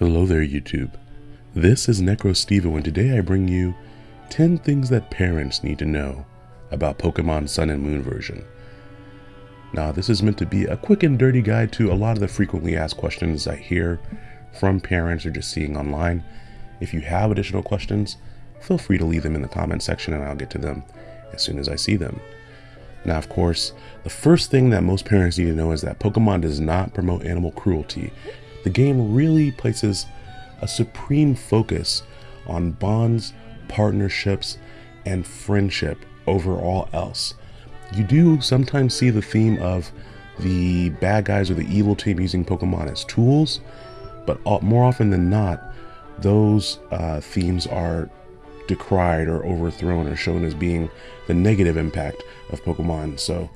Hello there, YouTube. This is NecroStevo, and today I bring you 10 things that parents need to know about Pokemon Sun and Moon version. Now, this is meant to be a quick and dirty guide to a lot of the frequently asked questions I hear from parents or just seeing online. If you have additional questions, feel free to leave them in the comment section and I'll get to them as soon as I see them. Now, of course, the first thing that most parents need to know is that Pokemon does not promote animal cruelty the game really places a supreme focus on bonds, partnerships, and friendship over all else. You do sometimes see the theme of the bad guys or the evil team using Pokemon as tools, but more often than not, those uh, themes are decried or overthrown or shown as being the negative impact of Pokemon. So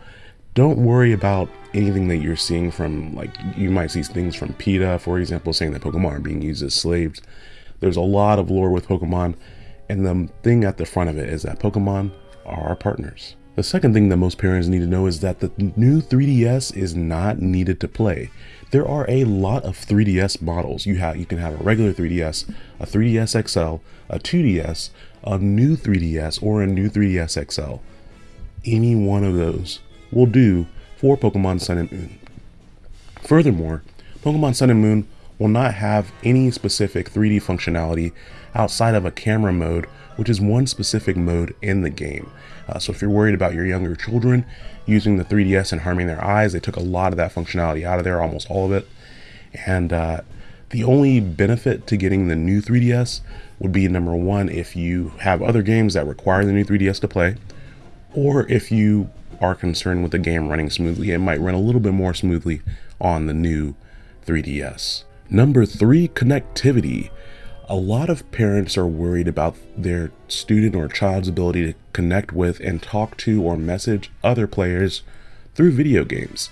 don't worry about anything that you're seeing from like you might see things from PETA, for example, saying that Pokemon are being used as slaves. There's a lot of lore with Pokemon, and the thing at the front of it is that Pokemon are our partners. The second thing that most parents need to know is that the new 3DS is not needed to play. There are a lot of 3DS models. You have you can have a regular 3DS, a 3DS XL, a 2DS, a new 3DS, or a new 3DS XL. Any one of those will do for Pokemon Sun and Moon. Furthermore, Pokemon Sun and Moon will not have any specific 3D functionality outside of a camera mode, which is one specific mode in the game. Uh, so if you're worried about your younger children using the 3DS and harming their eyes, they took a lot of that functionality out of there, almost all of it. And uh, the only benefit to getting the new 3DS would be number one, if you have other games that require the new 3DS to play, or if you are concerned with the game running smoothly, it might run a little bit more smoothly on the new 3DS. Number three, connectivity. A lot of parents are worried about their student or child's ability to connect with and talk to or message other players through video games.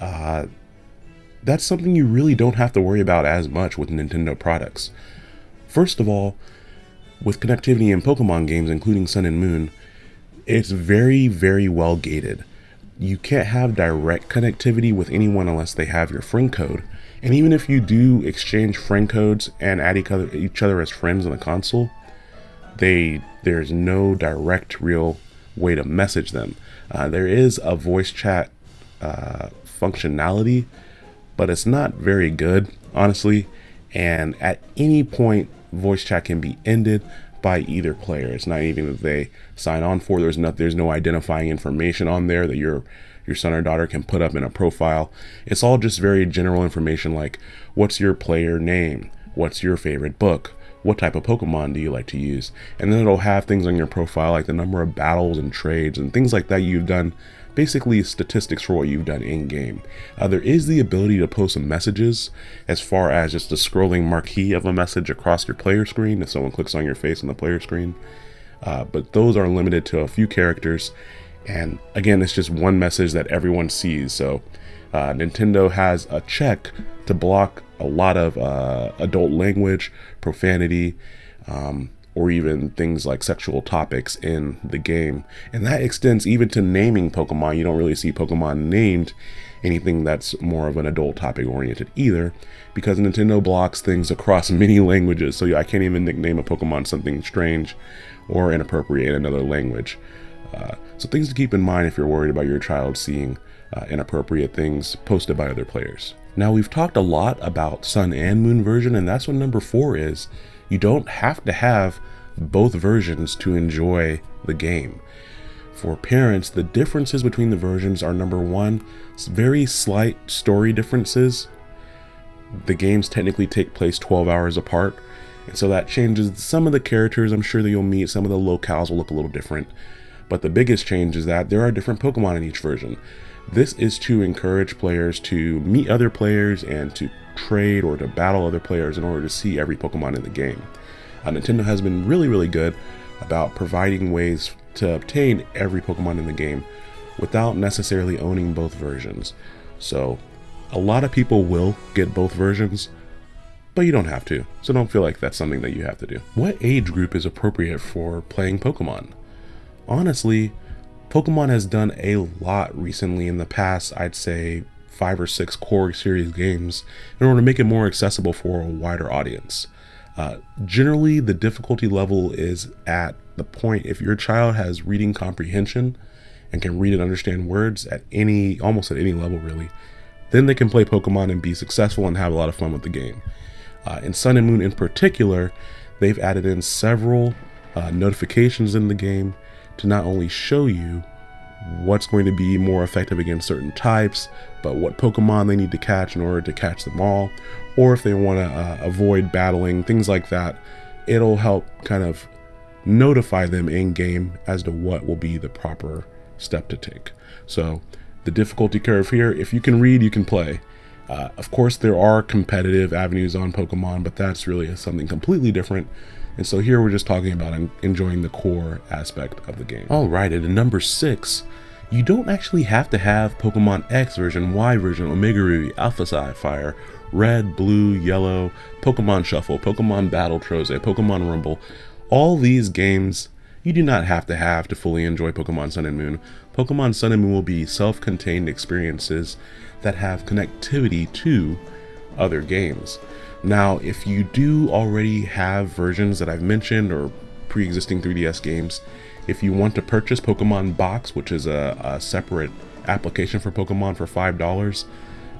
Uh, that's something you really don't have to worry about as much with Nintendo products. First of all, with connectivity in Pokemon games, including Sun and Moon, it's very, very well gated. You can't have direct connectivity with anyone unless they have your friend code. And even if you do exchange friend codes and add each other as friends on the console, they there's no direct real way to message them. Uh, there is a voice chat uh, functionality, but it's not very good, honestly. And at any point, voice chat can be ended by either player. It's not even that they sign on for. There's no there's no identifying information on there that your your son or daughter can put up in a profile. It's all just very general information like what's your player name? What's your favorite book? What type of Pokemon do you like to use? And then it'll have things on your profile like the number of battles and trades and things like that you've done basically statistics for what you've done in game. Uh, there is the ability to post some messages as far as just the scrolling marquee of a message across your player screen if someone clicks on your face on the player screen. Uh, but those are limited to a few characters. And again, it's just one message that everyone sees. So uh, Nintendo has a check to block a lot of uh, adult language, profanity, um, or even things like sexual topics in the game. And that extends even to naming Pokemon. You don't really see Pokemon named anything that's more of an adult topic oriented either, because Nintendo blocks things across many languages. So I can't even nickname a Pokemon something strange or inappropriate in another language. Uh, so things to keep in mind if you're worried about your child seeing uh, inappropriate things posted by other players. Now we've talked a lot about Sun and Moon version, and that's what number four is you don't have to have both versions to enjoy the game. For parents, the differences between the versions are number one, very slight story differences. The games technically take place 12 hours apart, and so that changes some of the characters I'm sure that you'll meet. Some of the locales will look a little different. But the biggest change is that there are different Pokemon in each version. This is to encourage players to meet other players and to trade or to battle other players in order to see every Pokemon in the game. Uh, Nintendo has been really, really good about providing ways to obtain every Pokemon in the game without necessarily owning both versions. So, a lot of people will get both versions, but you don't have to. So, don't feel like that's something that you have to do. What age group is appropriate for playing Pokemon? Honestly, Pokemon has done a lot recently in the past, I'd say five or six core series games in order to make it more accessible for a wider audience. Uh, generally, the difficulty level is at the point if your child has reading comprehension and can read and understand words at any, almost at any level, really, then they can play Pokemon and be successful and have a lot of fun with the game. Uh, in Sun and Moon in particular, they've added in several uh, notifications in the game to not only show you what's going to be more effective against certain types, but what Pokemon they need to catch in order to catch them all, or if they want to uh, avoid battling, things like that. It'll help kind of notify them in game as to what will be the proper step to take. So, the difficulty curve here, if you can read, you can play. Uh, of course, there are competitive avenues on Pokemon, but that's really something completely different. And so here we're just talking about enjoying the core aspect of the game. All right, at number six, you don't actually have to have Pokemon X version, Y version, Omega Ruby, Alpha Sapphire, Red, Blue, Yellow, Pokemon Shuffle, Pokemon Battle Trozei, Pokemon Rumble. All these games you do not have to have to fully enjoy Pokemon Sun and Moon. Pokemon Sun and Moon will be self-contained experiences that have connectivity to other games. Now, if you do already have versions that I've mentioned or pre-existing 3DS games, if you want to purchase Pokemon Box, which is a, a separate application for Pokemon for $5,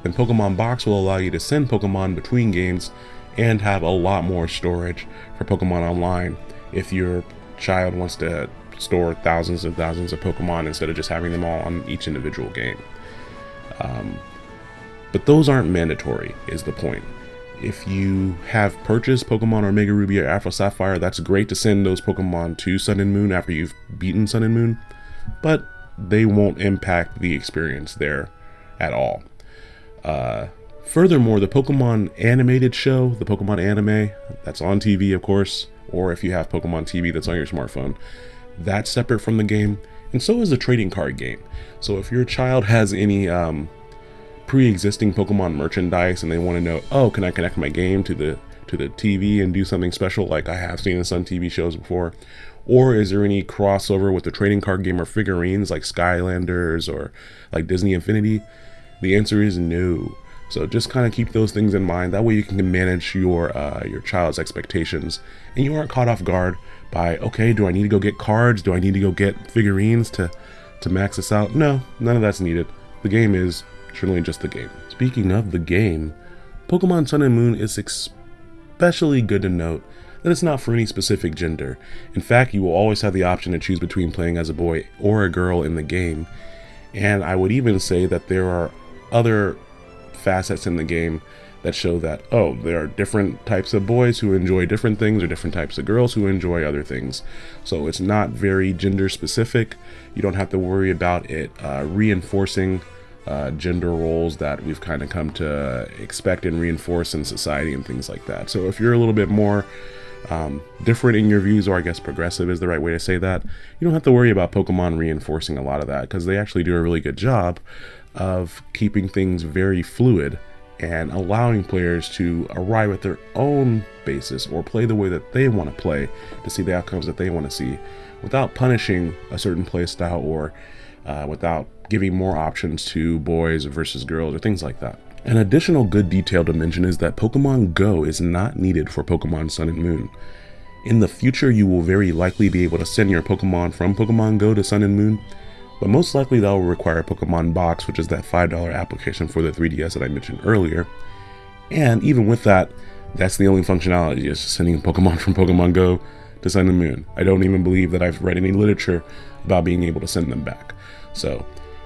then Pokemon Box will allow you to send Pokemon between games and have a lot more storage for Pokemon Online if your child wants to store thousands and thousands of Pokemon instead of just having them all on each individual game. Um, but those aren't mandatory, is the point. If you have purchased Pokemon Omega Ruby or Alpha Sapphire, that's great to send those Pokemon to Sun and Moon after you've beaten Sun and Moon, but they won't impact the experience there at all. Uh, furthermore, the Pokemon animated show, the Pokemon anime, that's on TV, of course, or if you have Pokemon TV that's on your smartphone, that's separate from the game, and so is the trading card game. So if your child has any um, pre-existing Pokemon merchandise and they want to know, oh, can I connect my game to the to the TV and do something special like I have seen in some TV shows before? Or is there any crossover with the trading card game or figurines like Skylanders or like Disney Infinity? The answer is no. So just kind of keep those things in mind. That way you can manage your uh, your child's expectations, and you aren't caught off guard by okay, do I need to go get cards? Do I need to go get figurines to to max this out? No, none of that's needed. The game is truly just the game. Speaking of the game, Pokemon Sun and Moon is especially good to note that it's not for any specific gender. In fact, you will always have the option to choose between playing as a boy or a girl in the game. And I would even say that there are other facets in the game that show that, oh, there are different types of boys who enjoy different things or different types of girls who enjoy other things. So it's not very gender specific. You don't have to worry about it uh, reinforcing uh, gender roles that we've kind of come to expect and reinforce in society and things like that. So if you're a little bit more um, different in your views, or I guess progressive is the right way to say that, you don't have to worry about Pokemon reinforcing a lot of that because they actually do a really good job of keeping things very fluid and allowing players to arrive at their own basis or play the way that they want to play to see the outcomes that they want to see without punishing a certain playstyle or uh, without giving more options to boys versus girls or things like that. An additional good detail to mention is that Pokemon Go is not needed for Pokemon Sun and Moon. In the future, you will very likely be able to send your Pokemon from Pokemon Go to Sun and Moon, but most likely that will require Pokemon Box, which is that $5 application for the 3DS that I mentioned earlier. And even with that, that's the only functionality, is sending Pokemon from Pokemon Go to Sun and Moon. I don't even believe that I've read any literature about being able to send them back. So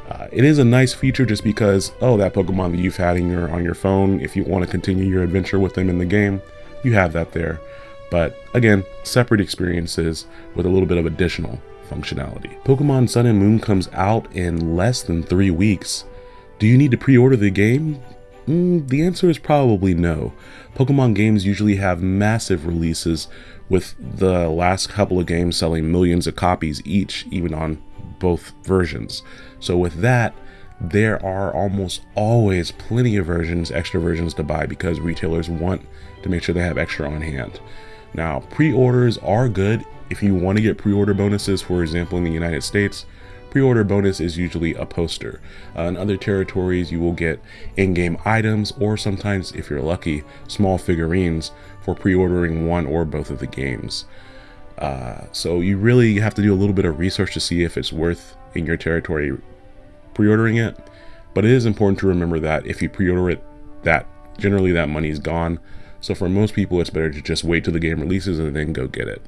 uh, it is a nice feature just because, oh, that Pokemon that you've had in your on your phone, if you want to continue your adventure with them in the game, you have that there. But again, separate experiences with a little bit of additional functionality. Pokemon Sun and Moon comes out in less than three weeks. Do you need to pre-order the game? Mm, the answer is probably no. Pokemon games usually have massive releases with the last couple of games selling millions of copies each, even on both versions. So with that, there are almost always plenty of versions, extra versions to buy because retailers want to make sure they have extra on hand. Now, pre-orders are good if you want to get pre-order bonuses, for example, in the United States, pre-order bonus is usually a poster. Uh, in other territories, you will get in-game items or sometimes, if you're lucky, small figurines for pre-ordering one or both of the games. Uh, so you really have to do a little bit of research to see if it's worth in your territory pre-ordering it. But it is important to remember that if you pre-order it, that generally that money is gone. So for most people, it's better to just wait till the game releases and then go get it.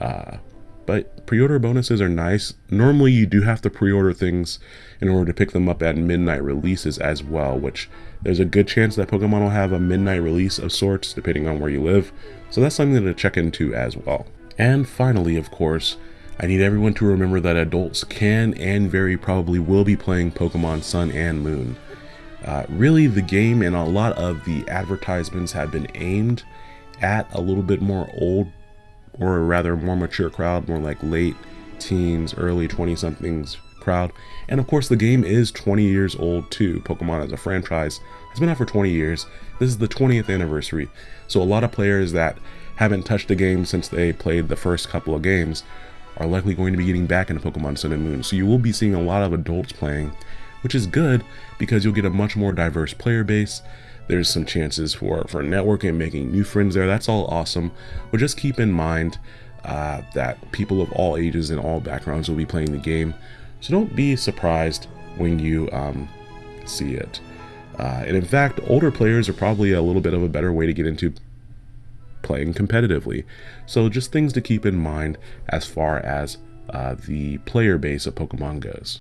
Uh, but pre-order bonuses are nice. Normally you do have to pre-order things in order to pick them up at midnight releases as well, which there's a good chance that Pokemon will have a midnight release of sorts depending on where you live. So that's something to check into as well. And finally, of course, I need everyone to remember that adults can and very probably will be playing Pokemon Sun and Moon. Uh, really, the game and a lot of the advertisements have been aimed at a little bit more old or rather more mature crowd, more like late teens, early 20 somethings crowd. And of course, the game is 20 years old too. Pokemon as a franchise has been out for 20 years. This is the 20th anniversary. So a lot of players that haven't touched the game since they played the first couple of games are likely going to be getting back into Pokemon Sun and Moon. So you will be seeing a lot of adults playing, which is good because you'll get a much more diverse player base there's some chances for, for networking, making new friends there. That's all awesome. But just keep in mind uh, that people of all ages and all backgrounds will be playing the game. So don't be surprised when you um, see it. Uh, and in fact, older players are probably a little bit of a better way to get into playing competitively. So just things to keep in mind as far as uh, the player base of Pokemon goes.